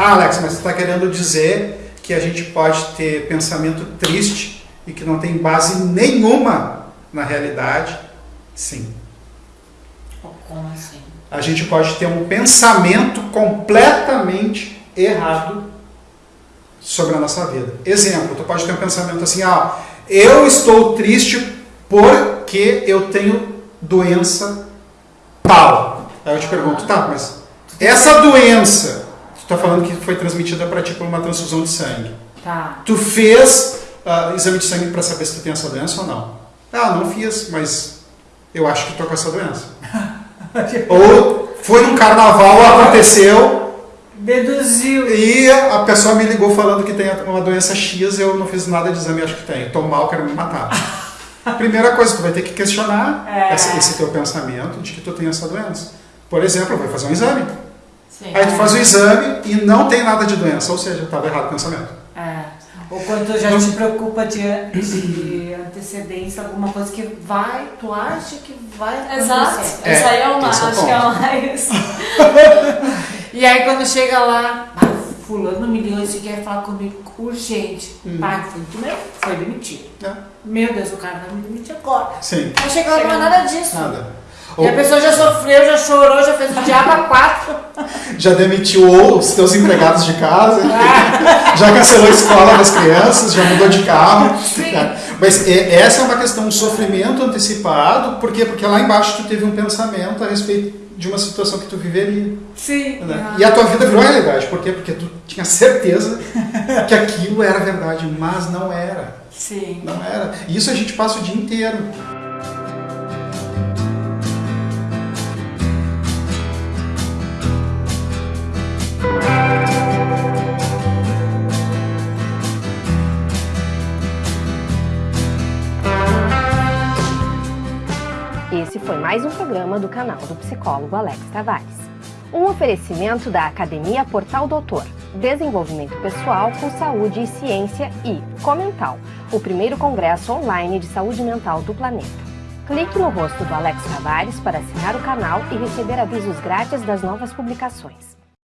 Ah, Alex, mas você está querendo dizer que a gente pode ter pensamento triste e que não tem base nenhuma na realidade? Sim. Como assim? A gente pode ter um pensamento completamente errado sobre a nossa vida. Exemplo, tu pode ter um pensamento assim, ah, eu estou triste porque eu tenho doença tal. Aí eu te pergunto, tá, mas essa doença, tá falando que foi transmitida para ti por uma transfusão de sangue. Tá. Tu fez uh, exame de sangue para saber se tu tem essa doença ou não? Ah, não fiz, mas eu acho que tô com essa doença. ou foi num carnaval, aconteceu, Deduziu. e a pessoa me ligou falando que tem uma doença X, eu não fiz nada de exame, acho que tem. Tô mal, quero me matar. Primeira coisa, tu vai ter que questionar É. esse, esse teu pensamento de que tu tem essa doença. Por exemplo, vai fazer um exame. Sim. Aí tu faz o exame e não tem nada de doença, ou seja, estava errado o pensamento. É. Ou quando tu já te preocupa de, de antecedência, alguma coisa que vai, tu acha que vai acontecer. Exato. É, Isso aí é o mais. esse é Acho que é o ponto. mais. E aí quando chega lá, ah, fulano me ligou e quer falar comigo urgente. Hum. Pai, foi mesmo? Foi demitido. É. Meu Deus, o cara vai me demitir agora. Sim, Aí chega lá, não é nada disso. nada. E a Ou pessoa já sofreu, já chorou, já fez o diabo a quatro. já demitiu os teus empregados de casa, já cancelou a escola das crianças, já mudou de carro. Sim. É. Mas essa é uma questão, um sofrimento antecipado, por quê? Porque lá embaixo tu teve um pensamento a respeito de uma situação que tu viveria. Sim. né? E a tua vida virou realidade. Por quê? Porque tu tinha certeza que aquilo era verdade, mas não era. Sim. Não era. E isso a gente passa o dia inteiro. Esse foi mais um programa do canal do psicólogo Alex Tavares. Um oferecimento da Academia Portal Doutor, Desenvolvimento Pessoal com Saúde e Ciência e Comental, o primeiro congresso online de saúde mental do planeta. Clique no rosto do Alex Tavares para assinar o canal e receber avisos grátis das novas publicações.